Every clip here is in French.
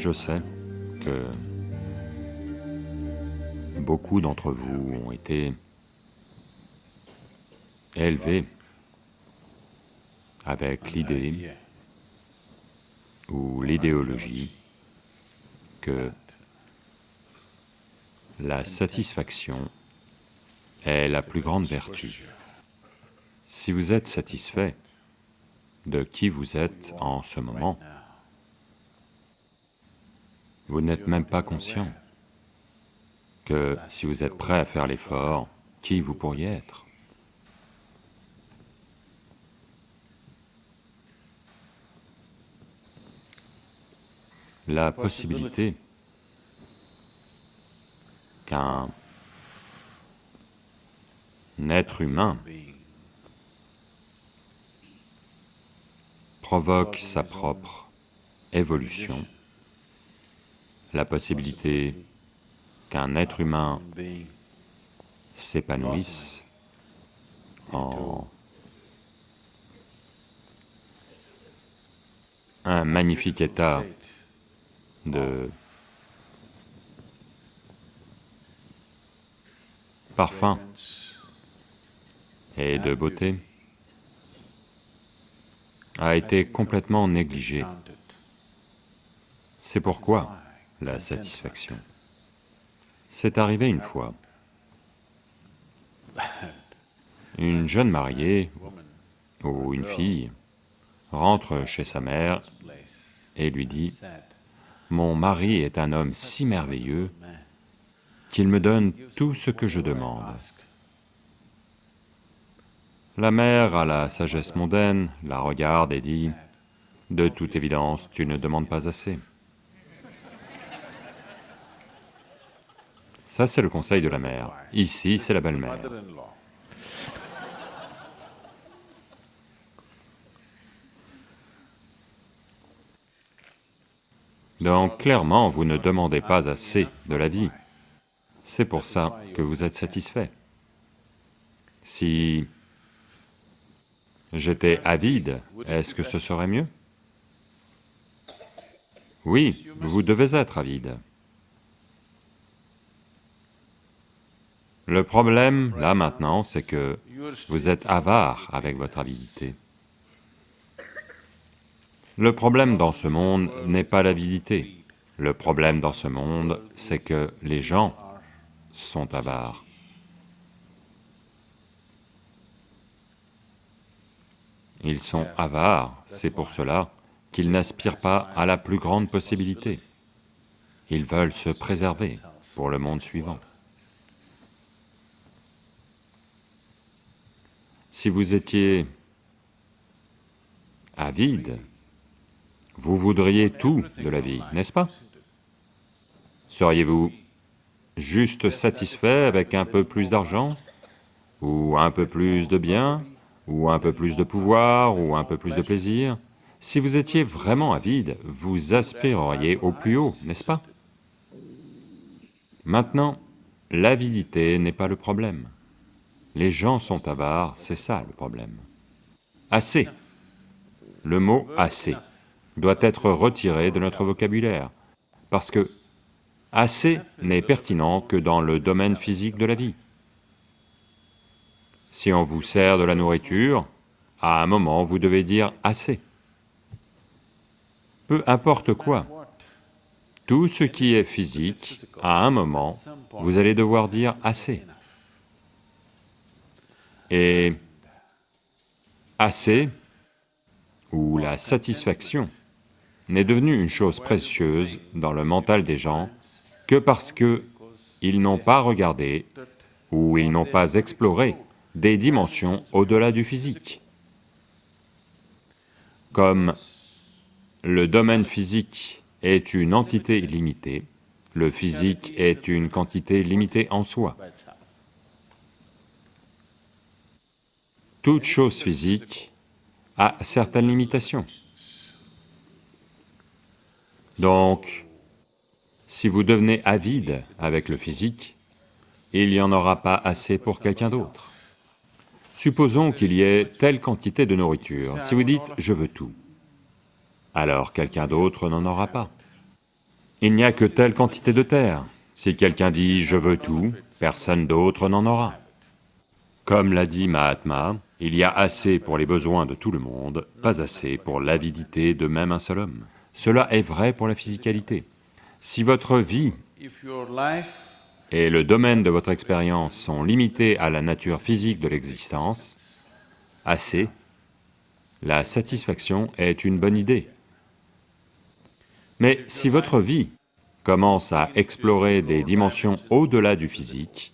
Je sais que beaucoup d'entre vous ont été élevés avec l'idée ou l'idéologie que la satisfaction est la plus grande vertu. Si vous êtes satisfait de qui vous êtes en ce moment, vous n'êtes même pas conscient que si vous êtes prêt à faire l'effort, qui vous pourriez être? La possibilité qu'un être humain provoque sa propre évolution, la possibilité qu'un être humain s'épanouisse en un magnifique état de parfum et de beauté a été complètement négligé. C'est pourquoi la satisfaction. C'est arrivé une fois. Une jeune mariée ou une fille rentre chez sa mère et lui dit, « Mon mari est un homme si merveilleux qu'il me donne tout ce que je demande. » La mère, à la sagesse mondaine, la regarde et dit, « De toute évidence, tu ne demandes pas assez. » Ça, c'est le conseil de la mère. Ici, c'est la belle-mère. Donc, clairement, vous ne demandez pas assez de la vie. C'est pour ça que vous êtes satisfait. Si j'étais avide, est-ce que ce serait mieux? Oui, vous devez être avide. Le problème, là maintenant, c'est que vous êtes avare avec votre avidité. Le problème dans ce monde n'est pas l'avidité. Le problème dans ce monde, c'est que les gens sont avares. Ils sont avares, c'est pour cela qu'ils n'aspirent pas à la plus grande possibilité. Ils veulent se préserver pour le monde suivant. Si vous étiez avide, vous voudriez tout de la vie, n'est-ce pas? Seriez-vous juste satisfait avec un peu plus d'argent, ou un peu plus de biens, ou un peu plus de pouvoir, ou un peu plus de plaisir? Si vous étiez vraiment avide, vous aspireriez au plus haut, n'est-ce pas? Maintenant, l'avidité n'est pas le problème. Les gens sont avares, c'est ça le problème. Assez. Le mot « assez » doit être retiré de notre vocabulaire, parce que « assez » n'est pertinent que dans le domaine physique de la vie. Si on vous sert de la nourriture, à un moment vous devez dire assez. Peu importe quoi, tout ce qui est physique, à un moment, vous allez devoir dire assez. Et assez, ou la satisfaction, n'est devenue une chose précieuse dans le mental des gens que parce que ils n'ont pas regardé ou ils n'ont pas exploré des dimensions au-delà du physique. Comme le domaine physique est une entité limitée, le physique est une quantité limitée en soi. Toute chose physique a certaines limitations. Donc, si vous devenez avide avec le physique, il n'y en aura pas assez pour quelqu'un d'autre. Supposons qu'il y ait telle quantité de nourriture, si vous dites « je veux tout », alors quelqu'un d'autre n'en aura pas. il n'y a que telle quantité de terre. Si quelqu'un dit « je veux tout », personne d'autre n'en aura. Comme l'a dit Mahatma, il y a assez pour les besoins de tout le monde, pas assez pour l'avidité de même un seul homme. Cela est vrai pour la physicalité. Si votre vie et le domaine de votre expérience sont limités à la nature physique de l'existence, assez, la satisfaction est une bonne idée. Mais si votre vie commence à explorer des dimensions au-delà du physique,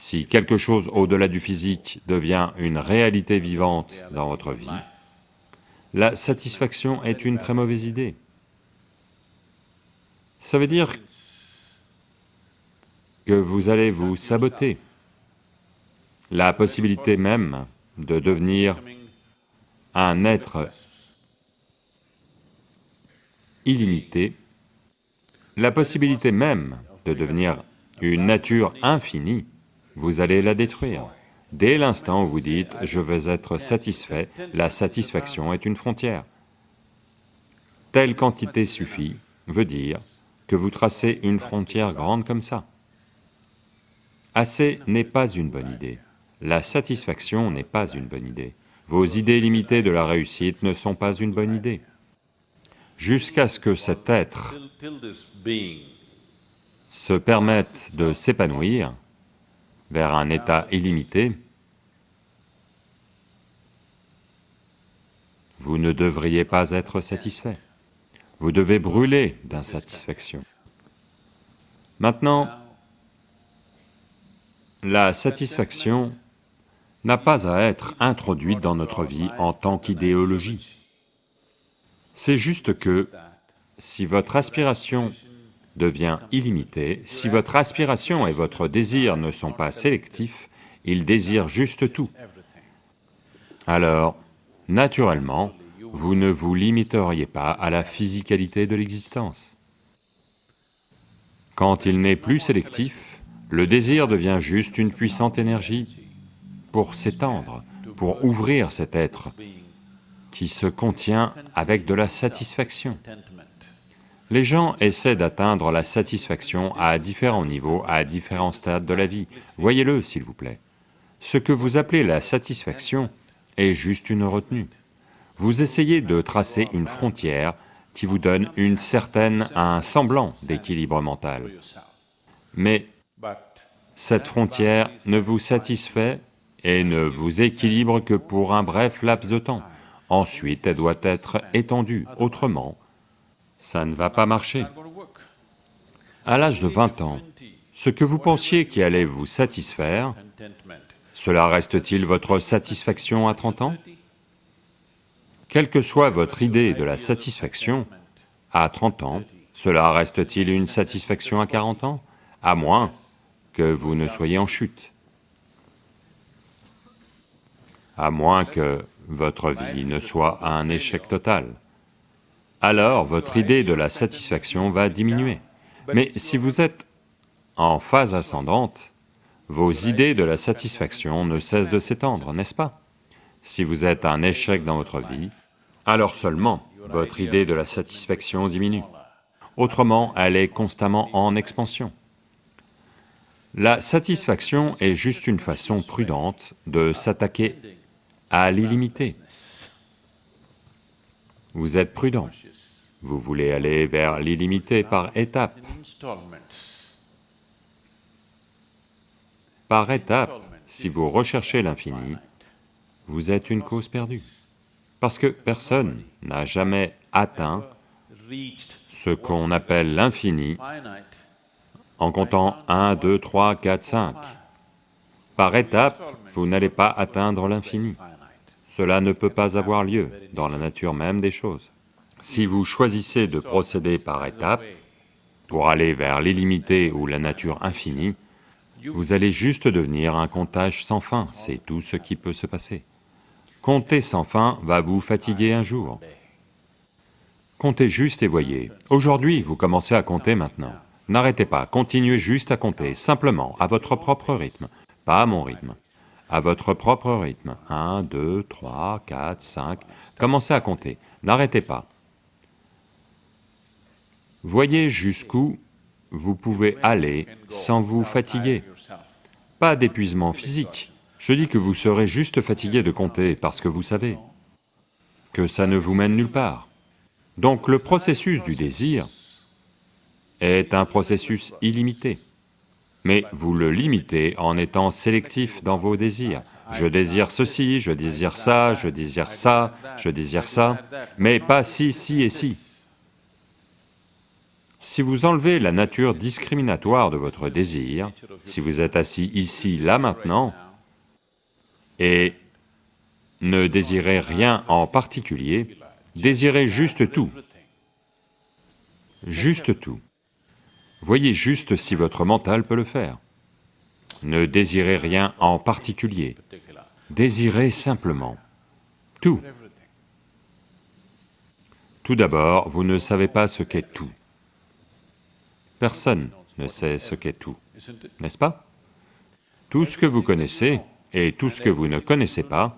si quelque chose au-delà du physique devient une réalité vivante dans votre vie, la satisfaction est une très mauvaise idée. Ça veut dire que vous allez vous saboter. La possibilité même de devenir un être illimité, la possibilité même de devenir une nature infinie, vous allez la détruire. Dès l'instant où vous dites « je veux être satisfait », la satisfaction est une frontière. Telle quantité suffit veut dire que vous tracez une frontière grande comme ça. Assez n'est pas une bonne idée, la satisfaction n'est pas une bonne idée, vos idées limitées de la réussite ne sont pas une bonne idée. Jusqu'à ce que cet être se permette de s'épanouir vers un état illimité, vous ne devriez pas être satisfait. Vous devez brûler d'insatisfaction. Maintenant, la satisfaction n'a pas à être introduite dans notre vie en tant qu'idéologie. C'est juste que si votre aspiration devient illimitée, si votre aspiration et votre désir ne sont pas sélectifs, ils désirent juste tout. Alors, naturellement, vous ne vous limiteriez pas à la physicalité de l'existence. Quand il n'est plus sélectif, le désir devient juste une puissante énergie pour s'étendre, pour ouvrir cet être qui se contient avec de la satisfaction. Les gens essaient d'atteindre la satisfaction à différents niveaux, à différents stades de la vie. Voyez-le, s'il vous plaît. Ce que vous appelez la satisfaction est juste une retenue vous essayez de tracer une frontière qui vous donne une certaine, un semblant d'équilibre mental. Mais cette frontière ne vous satisfait et ne vous équilibre que pour un bref laps de temps. Ensuite, elle doit être étendue, autrement, ça ne va pas marcher. À l'âge de 20 ans, ce que vous pensiez qui allait vous satisfaire, cela reste-t-il votre satisfaction à 30 ans? Quelle que soit votre idée de la satisfaction, à 30 ans, cela reste-t-il une satisfaction à 40 ans? À moins que vous ne soyez en chute. À moins que votre vie ne soit un échec total. Alors votre idée de la satisfaction va diminuer. Mais si vous êtes en phase ascendante, vos idées de la satisfaction ne cessent de s'étendre, n'est-ce pas? Si vous êtes un échec dans votre vie, alors seulement votre idée de la satisfaction diminue. Autrement, elle est constamment en expansion. La satisfaction est juste une façon prudente de s'attaquer à l'illimité. Vous êtes prudent, vous voulez aller vers l'illimité par étapes. Par étapes, si vous recherchez l'infini, vous êtes une cause perdue. Parce que personne n'a jamais atteint ce qu'on appelle l'infini en comptant 1, 2, 3, 4, 5. Par étapes, vous n'allez pas atteindre l'infini. Cela ne peut pas avoir lieu dans la nature même des choses. Si vous choisissez de procéder par étapes pour aller vers l'illimité ou la nature infinie, vous allez juste devenir un comptage sans fin, c'est tout ce qui peut se passer. Compter sans fin va vous fatiguer un jour. Comptez juste et voyez. Aujourd'hui, vous commencez à compter maintenant. N'arrêtez pas, continuez juste à compter, simplement, à votre propre rythme, pas à mon rythme, à votre propre rythme. 1, 2, 3, 4, 5, commencez à compter, n'arrêtez pas. Voyez jusqu'où vous pouvez aller sans vous fatiguer. Pas d'épuisement physique, je dis que vous serez juste fatigué de compter parce que vous savez que ça ne vous mène nulle part. Donc le processus du désir est un processus illimité, mais vous le limitez en étant sélectif dans vos désirs. Je désire ceci, je désire ça, je désire ça, je désire ça, mais pas ci, ci et ci. Si vous enlevez la nature discriminatoire de votre désir, si vous êtes assis ici, là, maintenant, et ne désirez rien en particulier, désirez juste tout, juste tout. Voyez juste si votre mental peut le faire. Ne désirez rien en particulier, désirez simplement tout. Tout d'abord, vous ne savez pas ce qu'est tout. Personne ne sait ce qu'est tout, n'est-ce pas? Tout ce que vous connaissez et tout ce que vous ne connaissez pas,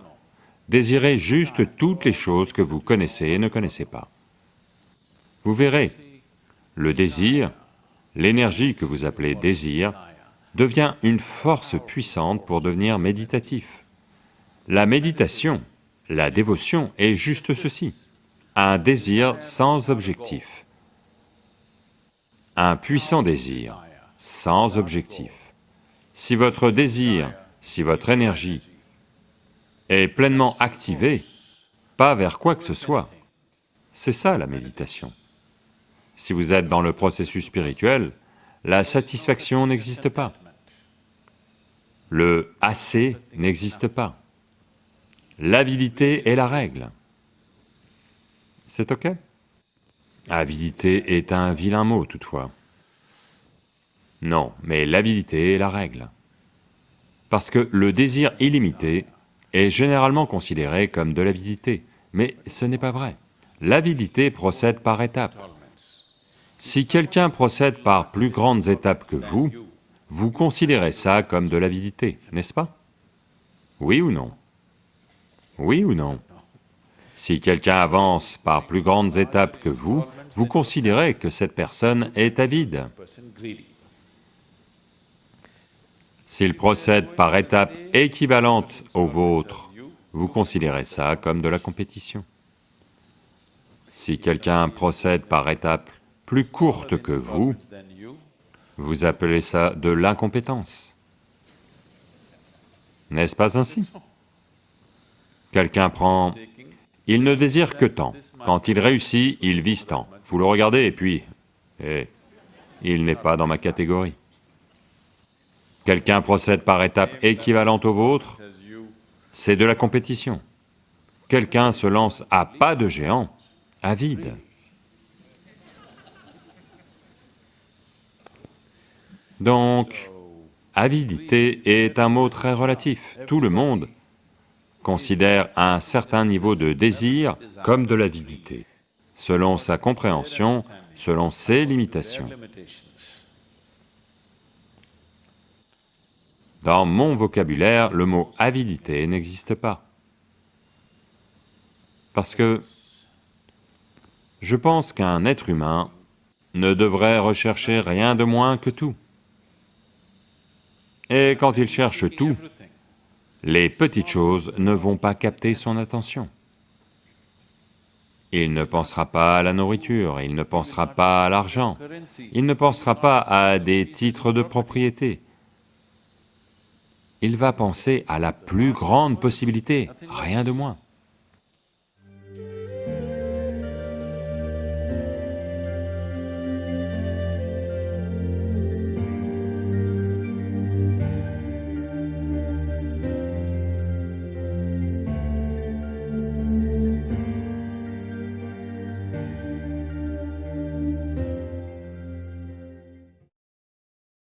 désirez juste toutes les choses que vous connaissez et ne connaissez pas. Vous verrez, le désir, l'énergie que vous appelez désir, devient une force puissante pour devenir méditatif. La méditation, la dévotion est juste ceci, un désir sans objectif un puissant désir, sans objectif. Si votre désir, si votre énergie est pleinement activée, pas vers quoi que ce soit, c'est ça la méditation. Si vous êtes dans le processus spirituel, la satisfaction n'existe pas. Le « assez » n'existe pas. L'avidité est la règle. C'est ok? Avidité est un vilain mot toutefois. Non, mais l'avidité est la règle. Parce que le désir illimité est généralement considéré comme de l'avidité, mais ce n'est pas vrai. L'avidité procède par étapes. Si quelqu'un procède par plus grandes étapes que vous, vous considérez ça comme de l'avidité, n'est-ce pas? Oui ou non? Oui ou non? Si quelqu'un avance par plus grandes étapes que vous, vous considérez que cette personne est avide. S'il procède par étapes équivalentes aux vôtres, vous considérez ça comme de la compétition. Si quelqu'un procède par étapes plus courtes que vous, vous appelez ça de l'incompétence. N'est-ce pas ainsi? Quelqu'un prend... Il ne désire que tant. Quand il réussit, il vise tant. Vous le regardez et puis... Eh, il n'est pas dans ma catégorie. Quelqu'un procède par étapes équivalentes aux vôtres, c'est de la compétition. Quelqu'un se lance à pas de géant, à vide. Donc, avidité est un mot très relatif. Tout le monde considère un certain niveau de désir comme de l'avidité selon sa compréhension, selon ses limitations. Dans mon vocabulaire, le mot avidité n'existe pas. Parce que je pense qu'un être humain ne devrait rechercher rien de moins que tout. Et quand il cherche tout, les petites choses ne vont pas capter son attention. Il ne pensera pas à la nourriture, il ne pensera pas à l'argent, il ne pensera pas à des titres de propriété. Il va penser à la plus grande possibilité, rien de moins.